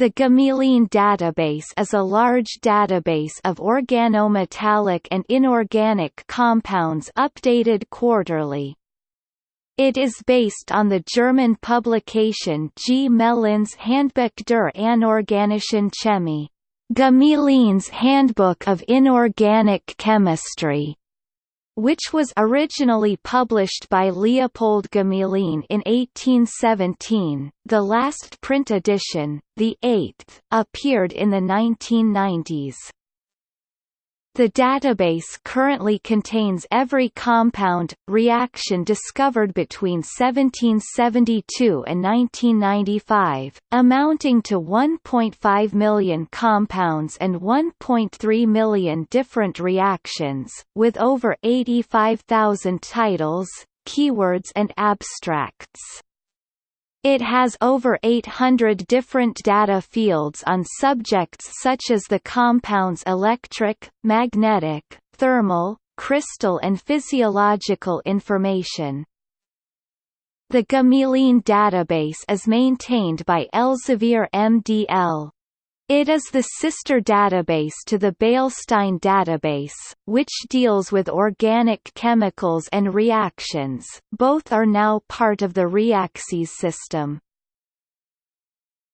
The Gmelin database is a large database of organometallic and inorganic compounds updated quarterly. It is based on the German publication Gmelin's Handbuch der anorganischen Chemie, Gmelin's Handbook of Inorganic Chemistry, which was originally published by Leopold Gmelin in 1817. The last print edition, the eighth, appeared in the 1990s. The database currently contains every compound, reaction discovered between 1772 and 1995, amounting to 1.5 million compounds and 1.3 million different reactions, with over 85,000 titles, keywords and abstracts. It has over 800 different data fields on subjects such as the compounds electric, magnetic, thermal, crystal and physiological information. The Gmelin database is maintained by Elsevier MDL. It is the sister database to the Beilstein database, which deals with organic chemicals and reactions. Both are now part of the Reaxys system.